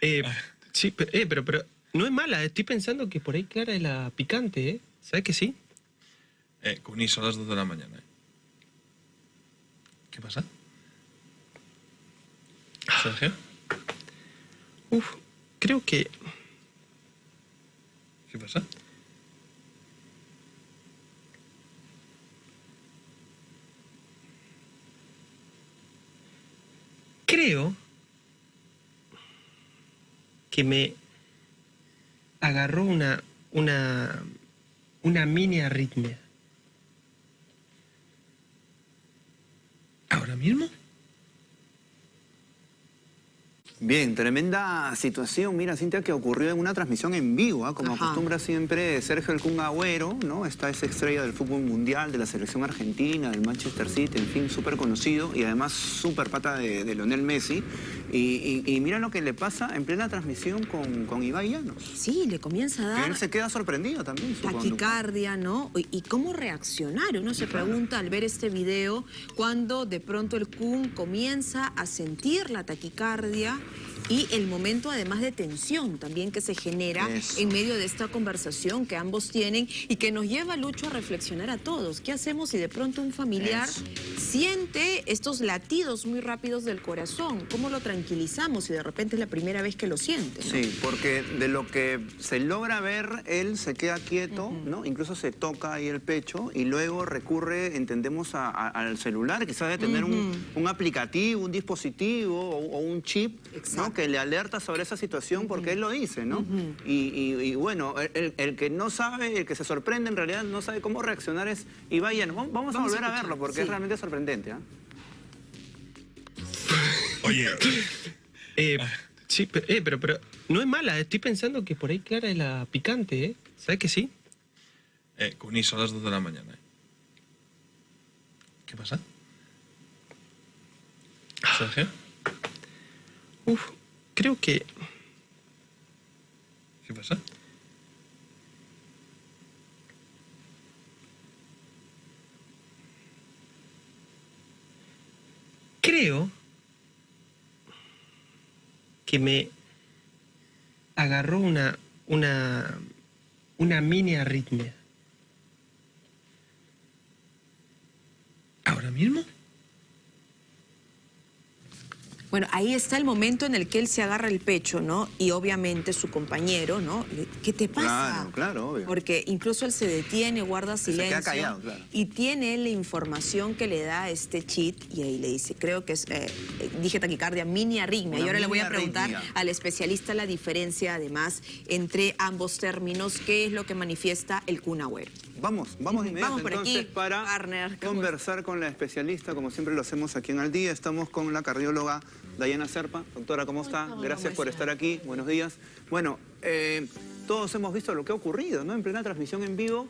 Eh, sí, pero, eh, pero, pero no es mala. Estoy pensando que por ahí Clara es la picante, ¿eh? ¿Sabes que sí? Eh, Cuní, son las 2 de la mañana. ¿eh? ¿Qué pasa? Sergio. Uf, creo que... ¿Qué pasa? Creo que me agarró una, una, una mini arritmia. ¿Ahora mismo? Bien, tremenda situación, mira Cintia, que ocurrió en una transmisión en vivo, ¿ah? como Ajá. acostumbra siempre Sergio El Kun Agüero, ¿no? Está esa estrella del fútbol mundial, de la selección argentina, del Manchester City, en fin, súper conocido y además súper pata de, de Lionel Messi. Y, y- y mira lo que le pasa en plena transmisión con, con Ibai Llanos. Sí, le comienza a dar él se queda sorprendido también. taquicardia, ¿no? Y, y cómo reaccionar. Uno se pregunta al ver este video cuando de pronto el Kun comienza a sentir la taquicardia y el momento además de tensión también que se genera Eso. en medio de esta conversación que ambos tienen y que nos lleva, Lucho, a reflexionar a todos. ¿Qué hacemos si de pronto un familiar Eso. siente estos latidos muy rápidos del corazón? ¿Cómo lo tranquilizamos si de repente es la primera vez que lo siente? ¿no? Sí, porque de lo que se logra ver, él se queda quieto, ¿no? Incluso se toca ahí el pecho y luego recurre, entendemos, a- a- al celular, quizás de tener un, un aplicativo, un dispositivo o, o un chip, ¿no? Que le alerta sobre esa situación porque él lo dice, ¿no? y, y- y bueno, el, que no sabe, el que se sorprende en realidad no sabe cómo reaccionar es Ibai Llanos. Vamos, vamos a volver a, verlo porque sí. es realmente sorprendente, ¿ah? Oye, Eh, sí, pero, eh, pero, pero no es mala. Estoy pensando que por ahí Clara es la picante, ¿eh? ¿Sabes que sí? eh, Cuní, son las 2 de la mañana. ¿eh? ¿Qué pasa? Sergio. Uf, creo que... ¿Qué pasa? Creo que me agarró una, una, una mini arritmia. ¿Ahora mismo? Bueno, ahí está el momento en el que él se agarra el pecho, ¿no? Y obviamente su compañero, ¿no? ¿Qué te pasa? Claro, claro, obvio. Porque incluso él se detiene, guarda Se queda silencio. callado, claro. Y tiene la información que le da este cheat y ahí le dice, creo que es, eh, eh, dije taquicardia, mini arritmia. Una y ahora le voy a preguntar arritmia. al especialista la diferencia, además, entre ambos términos, qué es lo que manifiesta el Kun Agüero. Vamos, vamos de inmediato Vamos por aquí, entonces para partner, ¿cómo conversar con la especialista, como siempre lo hacemos aquí en Al Día. Estamos con la cardióloga Dayana Serpa. Doctora, ¿cómo está? Hola, Gracias por estar aquí. Buenos días. Bueno, eh, todos hemos visto lo que ha ocurrido, ¿no? En plena transmisión en vivo.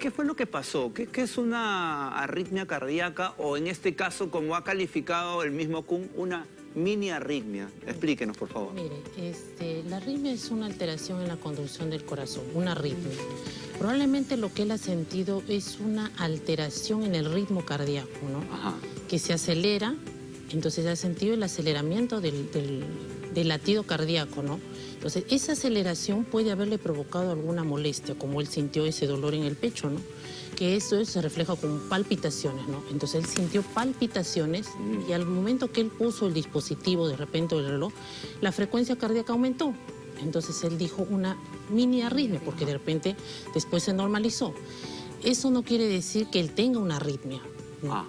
¿Qué fue lo que pasó? ¿Qué, qué es una arritmia cardíaca o en este caso, como ha calificado el mismo Kuhn, una mini arritmia? Explíquenos, por favor. Mire, este, la arritmia es una alteración en la conducción del corazón, una arritmia. Probablemente lo que él ha sentido es una alteración en el ritmo cardíaco, ¿no? Ajá. Que se acelera, entonces ha sentido el aceleramiento del, del- del latido cardíaco, ¿no? Entonces, esa aceleración puede haberle provocado alguna molestia, como él sintió ese dolor en el pecho, ¿no? Que eso se refleja con palpitaciones, ¿no? Entonces, él sintió palpitaciones y al momento que él puso el dispositivo, de repente el reloj, la frecuencia cardíaca aumentó. Entonces, él dijo una mini arritmia, porque de repente después se normalizó. Eso no quiere decir que él tenga una arritmia. ¿no? Ah.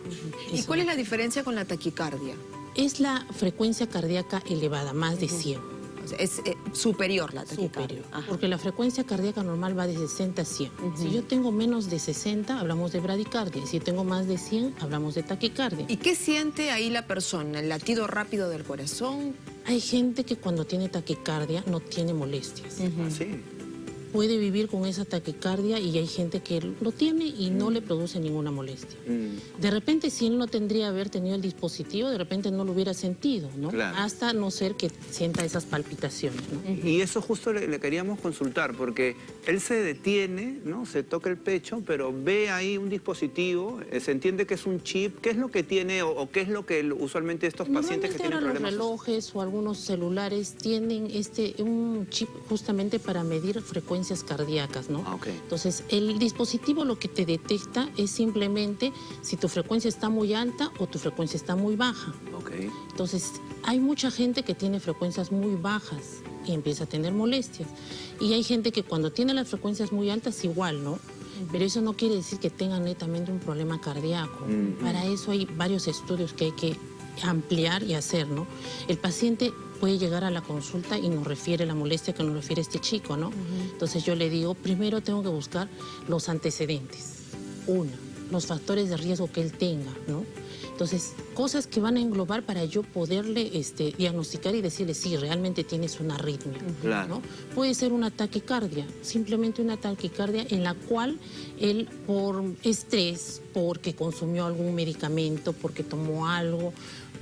¿Y cuál es la diferencia con la taquicardia? Es la frecuencia cardíaca elevada, más de 100. Es eh, superior la taquicardia. superior. Porque la frecuencia cardíaca normal va de 60 a 100. Si yo tengo menos de 60, hablamos de bradicardia. Si tengo más de 100, hablamos de taquicardia. ¿Y qué siente ahí la persona? ¿El latido rápido del corazón? Hay gente que cuando tiene taquicardia no tiene molestias. Ah, sí. Puede vivir con esa taquicardia y hay gente que lo tiene y no le produce ninguna molestia. Mm. De repente, si él no tendría haber tenido el dispositivo, de repente no lo hubiera sentido, ¿no? Claro. Hasta no ser que sienta esas palpitaciones, ¿no? Y eso justo le, le queríamos consultar, porque él se detiene, ¿no? Se toca el pecho, pero ve ahí un dispositivo, eh, se entiende que es un chip. ¿Qué es lo que tiene o, o qué es lo que usualmente estos pacientes que tienen ahora los problemas? relojes o algunos celulares tienen este un chip justamente para medir frecuencias cardíacas, ¿no? Ah, ok. Entonces, el dispositivo lo que te detecta es simplemente si tu frecuencia está muy alta o tu frecuencia está muy baja. Ok. Entonces, hay mucha gente que tiene frecuencias muy bajas y empieza a tener molestias. Y hay gente que cuando tiene las frecuencias muy altas igual, ¿no? Pero eso no quiere decir que tenga netamente un problema cardíaco. Ujú. Para eso hay varios estudios que hay que ampliar y hacer, ¿no? El paciente puede llegar a la consulta y nos refiere la molestia que nos refiere este chico, ¿no? Entonces yo le digo, primero tengo que buscar los antecedentes. Una, los factores de riesgo que él tenga, ¿no? Entonces, cosas que van a englobar para yo poderle este, diagnosticar y decirle, sí, realmente tienes una arritmia. Claro. ¿no? Puede ser una taquicardia, simplemente una taquicardia en la cual él por estrés, porque consumió algún medicamento, porque tomó algo,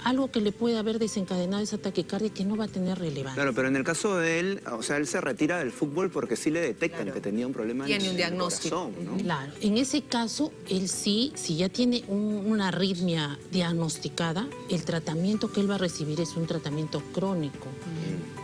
algo que le puede haber desencadenado esa taquicardia que no va a tener relevancia. Claro, pero en el caso de él, o sea, él se retira del fútbol porque sí le detectan Claro. que tenía un problema en- Tiene un en el diagnóstico. corazón, ¿no? Claro, en ese caso, él sí, si ya tiene un- una arritmia diagnosticada, el tratamiento que él va a recibir es un tratamiento crónico.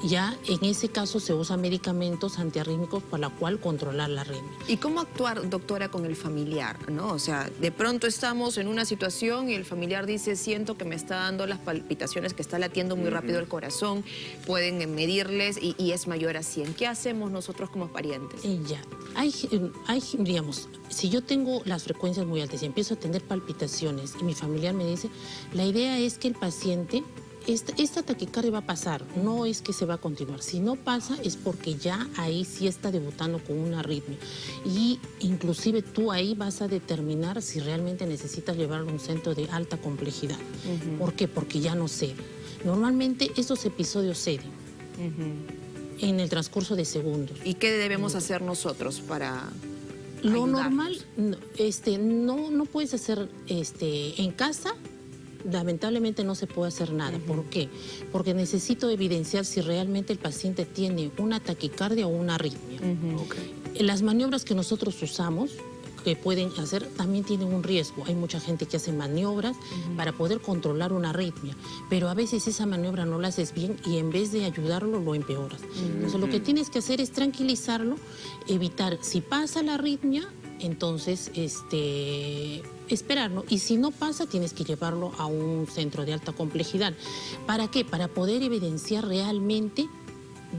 Ya en ese caso se usan medicamentos antiarrítmicos para la cual controlar la arritmia. ¿Y cómo actuar, doctora, con el familiar? ¿no? O sea, de pronto estamos en una situación y el familiar dice, siento que me está dando las palpitaciones, que está latiendo muy rápido el corazón, pueden eh, medirles y, y es mayor a 100. ¿Qué hacemos nosotros como parientes? Eh, ya, hay, eh, hay, digamos, si yo tengo las frecuencias muy altas y empiezo a tener palpitaciones y mi familiar me dice, la idea es que el paciente, esta, esta taquicardia va a pasar, no es que se va a continuar. Si no pasa es porque ya ahí sí está debutando con una arritmia. Y inclusive tú ahí vas a determinar si realmente necesitas llevarlo a un centro de alta complejidad. ¿Por qué? Porque ya no cede. Normalmente estos episodios ceden en el transcurso de segundos. ¿Y qué debemos hacer nosotros para Lo normal, no, este, no, no puedes hacer este, en casa. Lamentablemente no se puede hacer nada. ¿Por qué? Porque necesito evidenciar si realmente el paciente tiene una taquicardia o una arritmia. Las maniobras que nosotros usamos, que pueden hacer, también tienen un riesgo. Hay mucha gente que hace maniobras para poder controlar una arritmia, pero a veces esa maniobra no la haces bien y en vez de ayudarlo lo empeoras. Entonces lo que tienes que hacer es tranquilizarlo, evitar, si pasa la arritmia, entonces este esperar, ¿no? Y si no pasa, tienes que llevarlo a un centro de alta complejidad. ¿Para qué? Para poder evidenciar realmente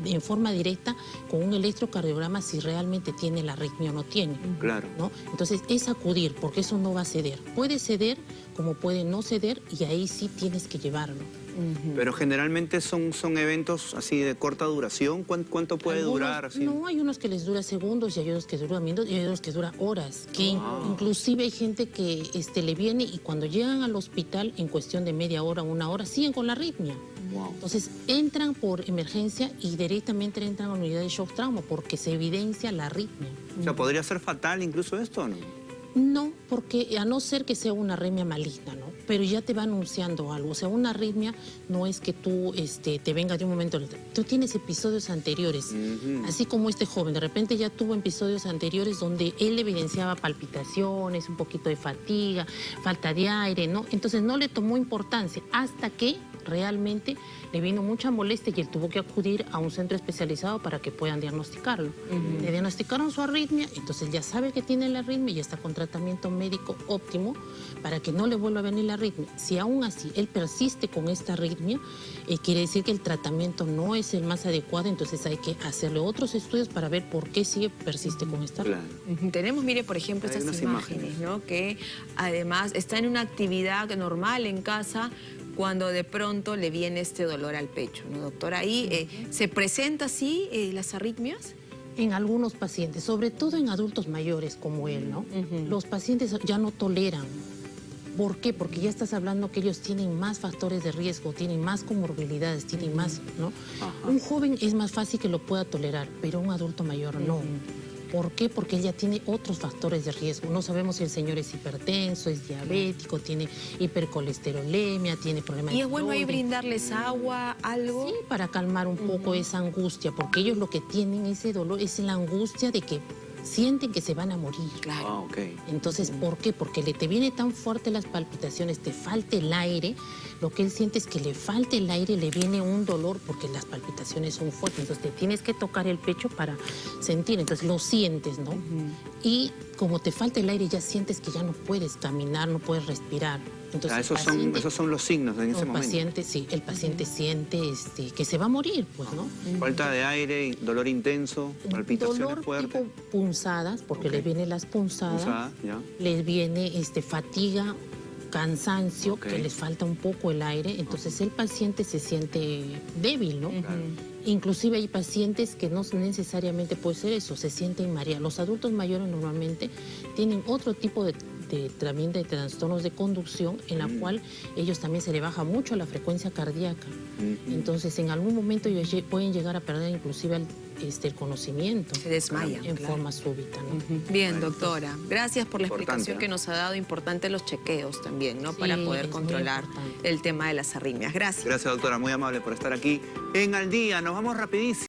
en forma directa con un electrocardiograma si realmente tiene la arritmia o no tiene. Claro. ¿no? Entonces es acudir, porque eso no va a ceder. Puede ceder como puede no ceder y ahí sí tienes que llevarlo. Pero generalmente son, son eventos así de corta duración. ¿Cuán- ¿Cuánto puede Algunos- durar? Así? No, hay unos que les dura segundos y hay otros que duran minutos y hay otros que dura horas. Que in- Wow. inclusive hay gente que este, le viene y cuando llegan al hospital en cuestión de media hora, una hora, siguen con la arritmia. Wow. Entonces entran por emergencia y directamente entran a la unidad de shock trauma porque se evidencia la arritmia. O sea, ¿podría ser fatal incluso esto o no? No, porque a no ser que sea una arritmia maligna, ¿no? Pero ya te va anunciando algo. O sea, una arritmia no es que tú este, te venga de un momento al otro. Tú tienes episodios anteriores. Así como este joven, de repente ya tuvo episodios anteriores donde él evidenciaba palpitaciones, un poquito de fatiga, falta de aire, ¿no? Entonces no le tomó importancia hasta que realmente le vino mucha molestia y él tuvo que acudir a un centro especializado para que puedan diagnosticarlo. Le diagnosticaron su arritmia, entonces ya sabe que tiene la arritmia y está con tratamiento médico óptimo para que no le vuelva a venir la arritmia. Si aún así él persiste con esta arritmia, eh, quiere decir que el tratamiento no es el más adecuado, entonces hay que hacerle otros estudios para ver por qué sigue persiste con esta arritmia. Claro. Tenemos, mire, por ejemplo, Hay estas imágenes. ¿no? Que además está en una actividad normal en casa cuando de pronto le viene este dolor al pecho, ¿no, doctora? Ahí eh, se presenta así eh, las arritmias. En algunos pacientes, sobre todo en adultos mayores como él, ¿no? Los pacientes ya no toleran ¿Por qué? Porque ya estás hablando que ellos tienen más factores de riesgo, tienen más comorbilidades, tienen más, ¿no? Un joven es más fácil que lo pueda tolerar, pero un adulto mayor no. ¿Por qué? Porque él ya tiene otros factores de riesgo. No sabemos si el señor es hipertenso, es diabético, tiene hipercolesterolemia, tiene problemas ¿Y de es bueno ahí brindarles agua, algo? Sí, para calmar un poco esa angustia, porque ellos lo que tienen ese dolor es la angustia de que sienten que se van a morir. Claro. Ah, ok. Entonces, ¿por qué? Porque le te viene tan fuerte las palpitaciones, te falta el aire, lo que él siente es que le falta el aire, le viene un dolor porque las palpitaciones son fuertes, entonces te tienes que tocar el pecho para sentir, entonces lo sientes, ¿no? Y como te falta el aire, ya sientes que ya no puedes caminar, no puedes respirar. Entonces, Ah, esos, son, paciente- esos son los signos en ese el momento. paciente, sí, el paciente siente este, que se va a morir, pues, ¿no? Falta de aire, dolor intenso, palpitaciones Dolor fuertes. tipo punzadas, porque Ok. les vienen las punzadas, Pulsada, ya. les viene este, fatiga, cansancio, que les falta un poco el aire, entonces el paciente se siente débil, ¿no? Inclusive hay pacientes que no necesariamente puede ser eso, se sienten mareados. Los adultos mayores normalmente tienen otro tipo de, de- también de trastornos de conducción en la cual ellos también se le baja mucho la frecuencia cardíaca. Entonces en algún momento ellos pueden llegar a perder inclusive el, este, el conocimiento. Se desmayan, En claro. forma súbita, ¿no? Bien, doctora. Gracias por la Importante, explicación ¿no? que nos ha dado. Importante los chequeos también, ¿no? Sí, Para poder controlar el tema de las arritmias. Gracias. Gracias, doctora. Muy amable por estar aquí en Al Día. Nos vamos rapidísimo.